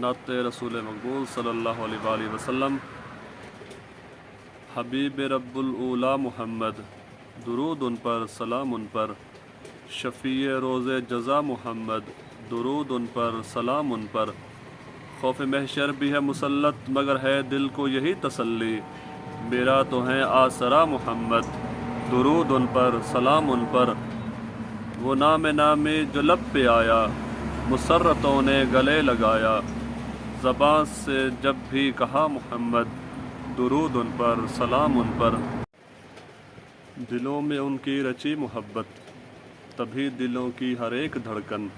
نعت رسول مقبول صلی اللہ علیہ وآلہ وسلم. حبیب رب الاولا محمد، درود ان پر، سلام ان پر. شفیع روز جزا محمد، درود ان پر، سلام ان پر. خوف محشر بھی ہے مسلط، مگر ہے دل کو یہی تسلی. میرا تو ہے آسرا محمد، درود ان پر، سلام ان پر. وہ نام نامی جو لب پہ آیا، مسرتوں نے گلے لگایا. زبان سے جب بھی کہا محمد، درود ان پر، سلام ان پر۔ دلوں میں ان کی رچی محبت، تبھی دلوں کی ہر ایک دھڑکن۔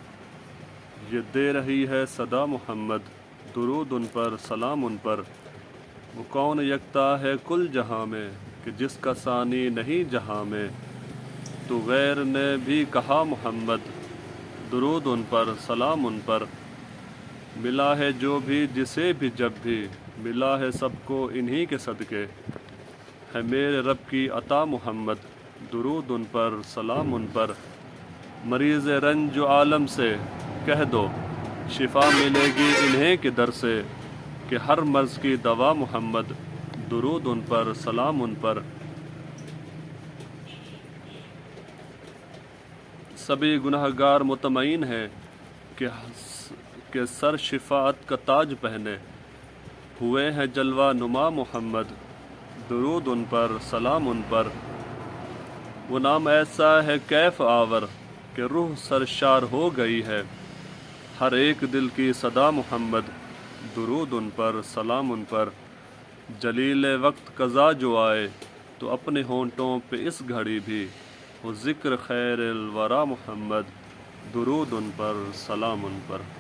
یہ دے رہی ہے صدا محمد، درود ان پر، سلام ان پر۔ وہ کون یکتا ہے کل جہاں میں، کہ جس کا ثانی نہیں جہاں میں۔ تو غیر نے بھی کہا محمد، درود ان پر، سلام ان پر۔ ملا ہے جو بھی جسے بھی جب بھی ملا ہے سب کو انہی کے صدقے۔ ہے میرے رب کی عطا محمد، درود ان پر، سلام ان پر۔ مریض رنج و عالم سے، کہہ دو، شفا ملے گی انہیں کے در سے۔ کہ ہر مرض کی دوا محمد، درود ان پر، سلام ان پر۔ سبھی گناہ گار مطمئن ہیں کہ کہ سر شفاعت کا تاج پہنے۔ ہوئے ہیں جلوہ نما محمد، درود ان پر، سلام ان پر۔ وہ نام ایسا ہے کیف آور کہ روح سرشار ہو گئی ہے۔ ہر ایک دل کی صدا محمد، درود ان پر، سلام ان پر۔ جلیل وقت قضا جو آئے تو اپنے ہونٹوں پہ اس گھڑی بھی۔ وہ ذکر خیر الورا محمد، درود ان پر، سلام ان پر۔